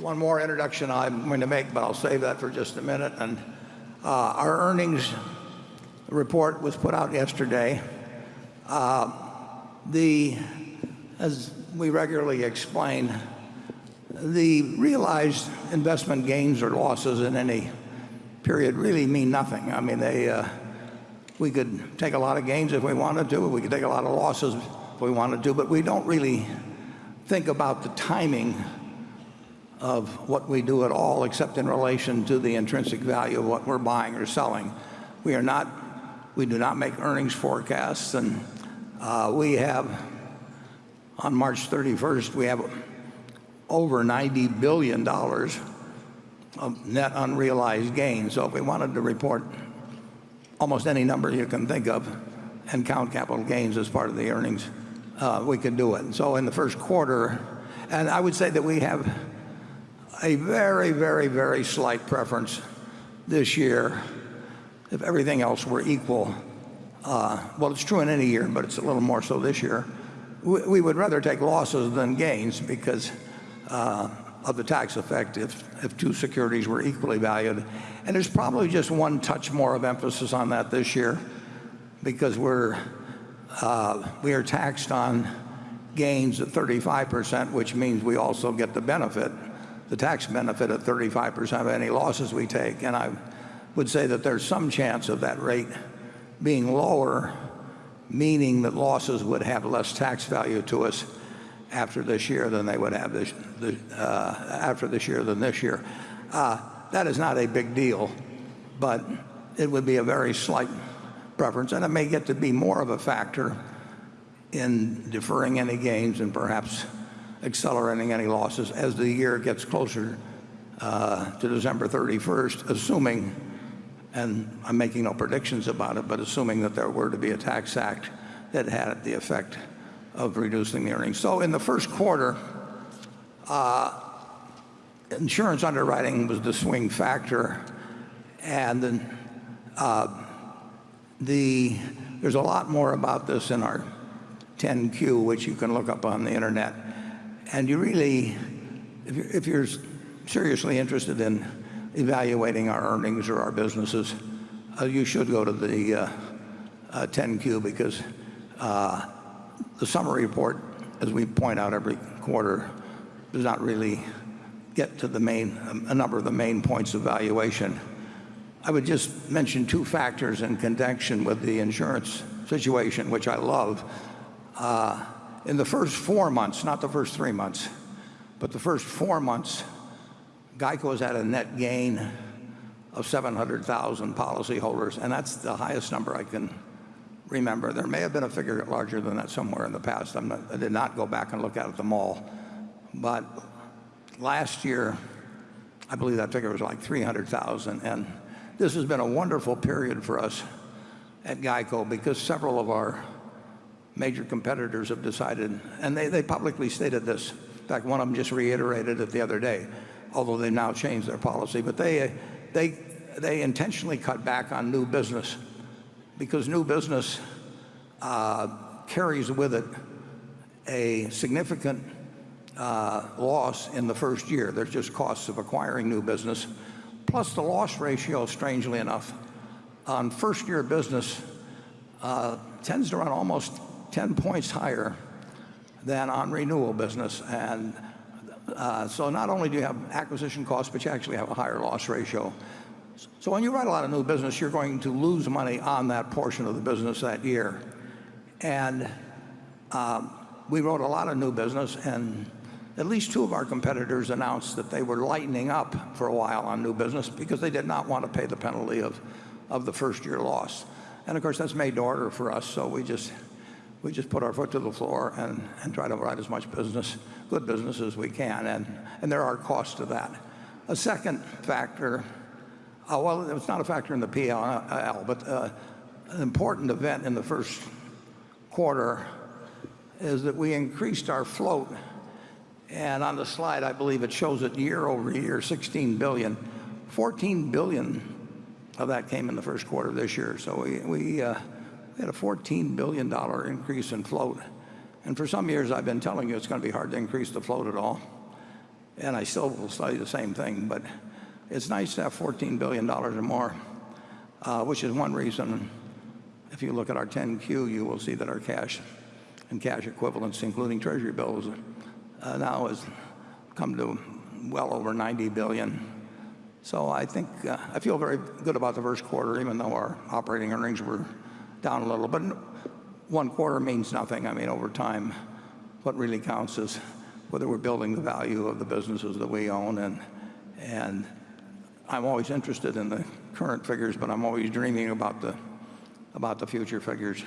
one more introduction I'm going to make, but I'll save that for just a minute. And uh, our earnings report was put out yesterday. Uh, the, as we regularly explain, the realized investment gains or losses in any period really mean nothing. I mean, they, uh, we could take a lot of gains if we wanted to. We could take a lot of losses if we wanted to, but we don't really think about the timing of what we do at all except in relation to the intrinsic value of what we're buying or selling. We are not, we do not make earnings forecasts and uh, we have on March 31st, we have over $90 billion of net unrealized gains. So if we wanted to report almost any number you can think of and count capital gains as part of the earnings, uh, we could do it. So in the first quarter, and I would say that we have a very, very, very slight preference this year if everything else were equal. Uh, well, it's true in any year, but it's a little more so this year. We, would rather take losses than gains because uh, of the tax effect if, if two securities were equally valued. And there's probably just one touch more of emphasis on that this year because we're, uh, we are taxed on gains at 35%, which means we also get the benefit, the tax benefit at 35% of any losses we take. And I would say that there's some chance of that rate being lower, meaning that losses would have less tax value to us after this year than they would have this, uh, after this year than this year. Uh, that is not a big deal, but it would be a very slight preference, and it may get to be more of a factor in deferring any gains and perhaps accelerating any losses as the year gets closer uh, to December 31st, assuming, and I'm making no predictions about it, but assuming that there were to be a tax act that had the effect of reducing the earnings. So in the first quarter, uh, insurance underwriting was the swing factor, and uh, the, there's a lot more about this in our 10Q, which you can look up on the internet. And you really, if you're, if you're seriously interested in evaluating our earnings or our businesses, uh, you should go to the uh, uh, 10Q because uh, the summary report, as we point out every quarter, does not really get to the main, a number of the main points of valuation. I would just mention two factors in connection with the insurance situation, which I love. In the first four months, not the first three months, but the first four months, GEICO has had a net gain of 700,000 policyholders, and that's the highest number I can remember. There may have been a figure larger than that somewhere in the past. Not, i did not go back and look at them all. But last year, I believe that figure was like 300,000. And this has been a wonderful period for us at GEICO because several of our major competitors have decided, and they, they publicly stated this. In fact, one of them just reiterated it the other day, although they've now changed their policy. But they, they, they intentionally cut back on new business because new business uh, carries with it a significant uh, loss in the first year. There's just costs of acquiring new business. Plus the loss ratio, strangely enough, on first year business uh, tends to run almost 10 points higher than on renewal business. And uh, so not only do you have acquisition costs, but you actually have a higher loss ratio. So when you write a lot of new business, you're going to lose money on that portion of the business that year. And um, we wrote a lot of new business, and at least two of our competitors announced that they were lightening up for a while on new business because they did not want to pay the penalty of, of the first year loss. And of course, that's made to order for us, so we just, we just put our foot to the floor and, and try to write as much business, good business as we can, and, and there are costs to that. A second factor uh, well, it's not a factor in the PL, but uh, an important event in the first quarter is that we increased our float. And on the slide, I believe it shows it year over year, 16 billion. 14 billion of that came in the first quarter of this year. So we, we, uh, we had a $14 billion increase in float. And for some years, I've been telling you it's going to be hard to increase the float at all. and I still will say the same thing. But it's nice to have $14 billion or more, uh, which is one reason. If you look at our 10Q, you will see that our cash and cash equivalents, including Treasury bills, uh, now has come to well over 90 billion. So I think uh, I feel very good about the first quarter, even though our operating earnings were down a little. But one quarter means nothing. I mean, over time, what really counts is whether we're building the value of the businesses that we own. And, and I'm always interested in the current figures, but I'm always dreaming about the, about the future figures.